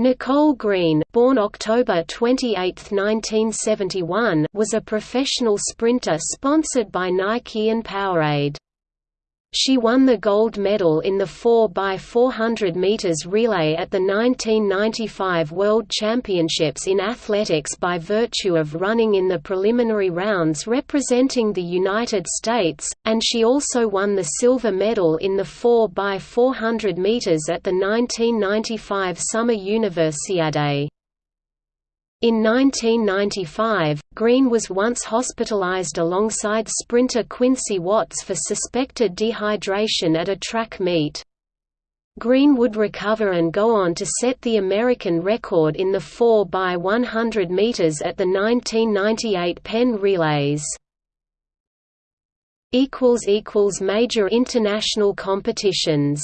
Nicole Green born October 28, 1971, was a professional sprinter sponsored by Nike and Powerade. She won the gold medal in the 4x400 meters relay at the 1995 World Championships in athletics by virtue of running in the preliminary rounds representing the United States, and she also won the silver medal in the 4x400 meters at the 1995 Summer Universiade. In 1995, Green was once hospitalized alongside sprinter Quincy Watts for suspected dehydration at a track meet. Green would recover and go on to set the American record in the 4x100 meters at the 1998 Penn Relays. Major international competitions